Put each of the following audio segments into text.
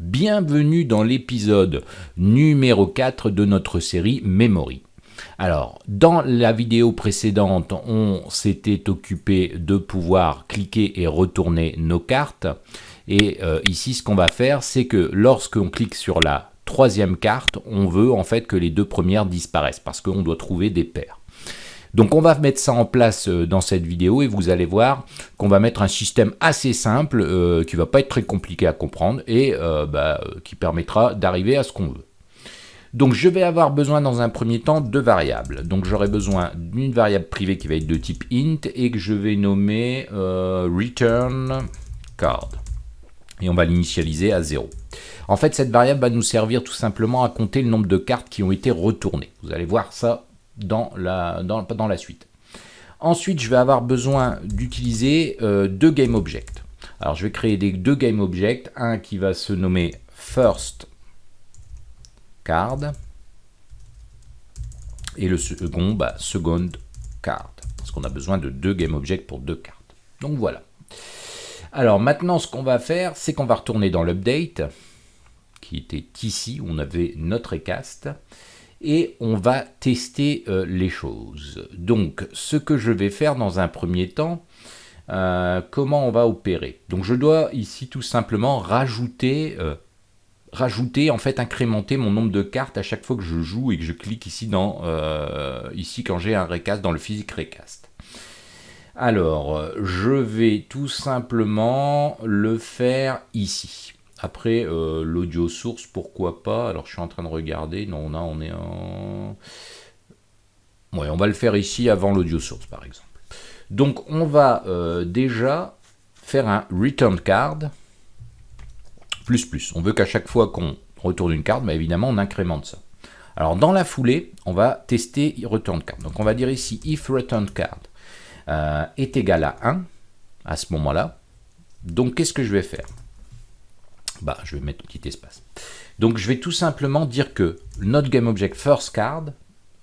Bienvenue dans l'épisode numéro 4 de notre série Memory. Alors, dans la vidéo précédente, on s'était occupé de pouvoir cliquer et retourner nos cartes. Et euh, ici, ce qu'on va faire, c'est que lorsqu'on clique sur la troisième carte, on veut en fait que les deux premières disparaissent parce qu'on doit trouver des paires. Donc on va mettre ça en place euh, dans cette vidéo et vous allez voir qu'on va mettre un système assez simple euh, qui va pas être très compliqué à comprendre et euh, bah, qui permettra d'arriver à ce qu'on veut. Donc je vais avoir besoin dans un premier temps de variables. Donc j'aurai besoin d'une variable privée qui va être de type int et que je vais nommer return card. Et on va l'initialiser à 0. En fait, cette variable va nous servir tout simplement à compter le nombre de cartes qui ont été retournées. Vous allez voir ça dans la, suite. Ensuite, je vais avoir besoin d'utiliser euh, deux GameObjects. Alors, je vais créer des deux GameObjects. Un qui va se nommer First Card. Et le second, bah, Second Card. Parce qu'on a besoin de deux GameObjects pour deux cartes. Donc voilà. Alors maintenant, ce qu'on va faire, c'est qu'on va retourner dans l'update, qui était ici, où on avait notre recast et on va tester euh, les choses. Donc, ce que je vais faire dans un premier temps, euh, comment on va opérer? Donc, je dois ici tout simplement rajouter, euh, rajouter, en fait, incrémenter mon nombre de cartes à chaque fois que je joue et que je clique ici, dans, ici quand j'ai un recast, dans le physique recast. Alors, je vais tout simplement le faire ici. Après, euh, l'audio source, pourquoi pas? Alors, je suis en train de regarder. Non, là, on est en... Ouais, on va le faire ici avant l'audio source, par exemple. Donc, on va euh, déjà faire un return card plus plus. On veut qu'à chaque fois qu'on retourne une carte, bah, évidemment, on incrémente ça. Alors, dans la foulée, on va tester return card. Donc, on va dire ici if return card euh, est égal à 1 à ce moment-là. Donc, qu'est-ce que je vais faire? Bah, je vais mettre un petit espace. Donc je vais tout simplement dire que notre GameObject firstCard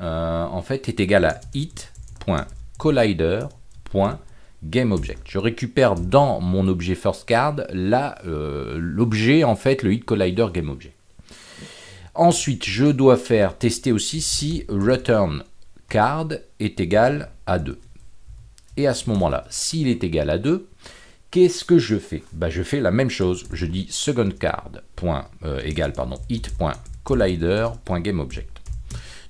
euh, en fait est égal à it.collider.GameObject. Je récupère dans mon objet firstCard euh, l'objet en fait le hitCollider GameObject. Ensuite, je dois faire tester aussi si returnCard est égal à 2. Et à ce moment-là, s'il est égal à 2, Qu'est-ce que je fais? Bah, Je fais la même chose. Je dis secondCard euh, égale pardon, it.collider.gameObject.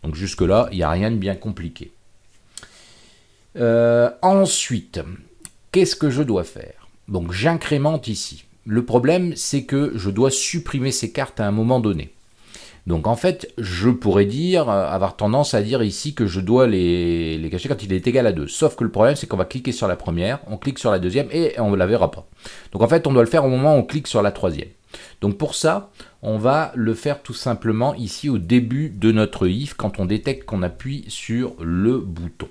Donc jusque-là, il n'y a rien de bien compliqué. Euh, ensuite, qu'est-ce que je dois faire? Donc j'incrémente ici. Le problème, c'est que je dois supprimer ces cartes à un moment donné. Donc en fait, je pourrais dire, euh, avoir tendance à dire ici que je dois les, les cacher quand il est égal à 2. Sauf que le problème, c'est qu'on va cliquer sur la première, on clique sur la deuxième et on ne la verra pas. Donc en fait, on doit le faire au moment où on clique sur la troisième. Donc pour ça, on va le faire tout simplement ici au début de notre if, quand on détecte qu'on appuie sur le bouton.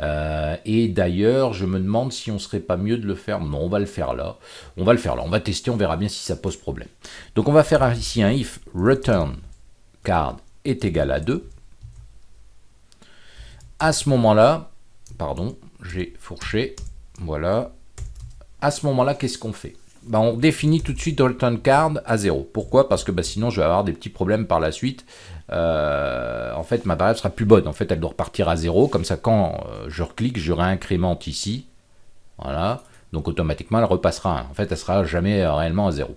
Euh, et d'ailleurs, je me demande si on serait pas mieux de le faire. Non, on va le faire là. On va le faire là. On va tester, on verra bien si ça pose problème. Donc on va faire ici un if return card est égal à 2. À ce moment-là, pardon, j'ai fourché. Voilà. À ce moment-là, qu'est-ce qu'on fait? Ben, on définit tout de suite return card à 0. Pourquoi? Parce que ben, sinon je vais avoir des petits problèmes par la suite. Euh, en fait, ma variable sera plus bonne. En fait, elle doit repartir à 0. Comme ça, quand euh, je reclique, je réincrémente ici. Voilà. Donc automatiquement, elle repassera. En fait, elle sera jamais réellement à 0.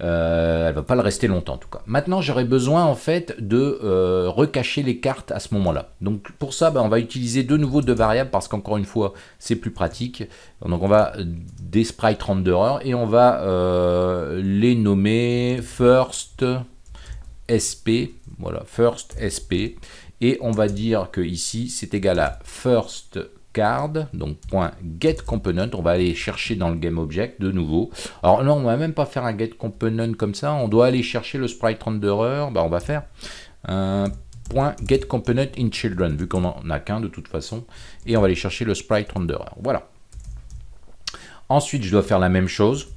Euh, elle va pas le rester longtemps en tout cas. Maintenant, j'aurais besoin en fait de euh, recacher les cartes à ce moment-là. Donc pour ça, ben, on va utiliser de nouveau deux variables parce qu'encore une fois, c'est plus pratique. Donc on va des sprite renderer et on va euh, les nommer first sp. Voilà, first sp. Et on va dire que ici, c'est égal à first card, donc point get component, on va aller chercher dans le game object de nouveau. Alors non, on va même pas faire un get component comme ça, on doit aller chercher le sprite renderer, bah on va faire point get component in children, vu qu'on n'en a qu'un de toute façon, et on va aller chercher le sprite renderer. Voilà. Ensuite, je dois faire la même chose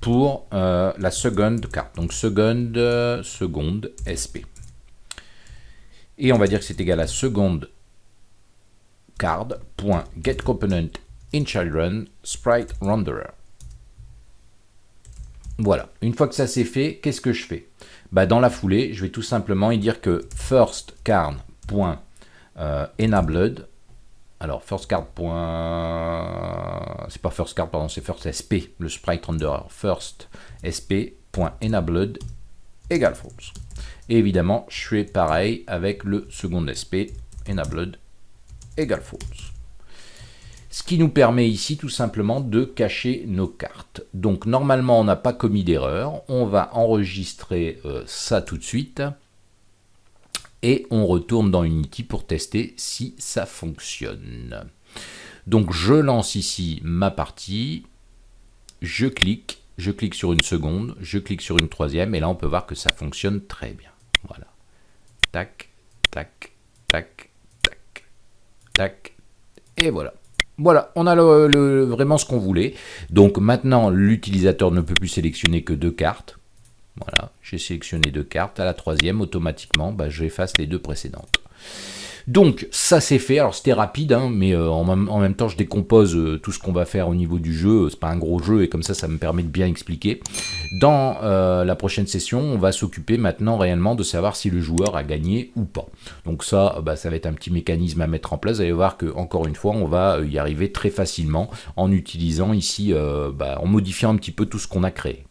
pour euh, la seconde carte, donc seconde, seconde SP. Et on va dire que c'est égal à seconde renderer. Voilà, une fois que ça c'est fait, qu'est-ce que je fais? Bah, Dans la foulée, je vais tout simplement y dire que firstCard.enabled, alors firstCard. c'est pas firstCard, pardon, c'est first.sp, le sprite renderer, first.sp.enabled égale false. Et évidemment, je fais pareil avec le second sp, enabled égale false. Ce qui nous permet ici tout simplement de cacher nos cartes. Donc normalement on n'a pas commis d'erreur, on va enregistrer euh, ça tout de suite et on retourne dans Unity pour tester si ça fonctionne. Donc je lance ici ma partie, je clique, je clique sur une seconde, je clique sur une troisième et là on peut voir que ça fonctionne très bien. Voilà. Tac, tac, tac, tac, et voilà. Voilà, on a vraiment ce qu'on voulait. Donc maintenant, l'utilisateur ne peut plus sélectionner que deux cartes. Voilà, j'ai sélectionné deux cartes. À la troisième, automatiquement, bah, j'efface les deux précédentes. Donc ça c'est fait, alors c'était rapide, hein, mais euh, en, même, temps je décompose euh, tout ce qu'on va faire au niveau du jeu, c'est pas un gros jeu et comme ça ça me permet de bien expliquer. Dans euh, la prochaine session, on va s'occuper maintenant réellement de savoir si le joueur a gagné ou pas. Donc ça, bah, ça va être un petit mécanisme à mettre en place, vous allez voir que encore une fois on va y arriver très facilement en utilisant ici, bah, en modifiant un petit peu tout ce qu'on a créé.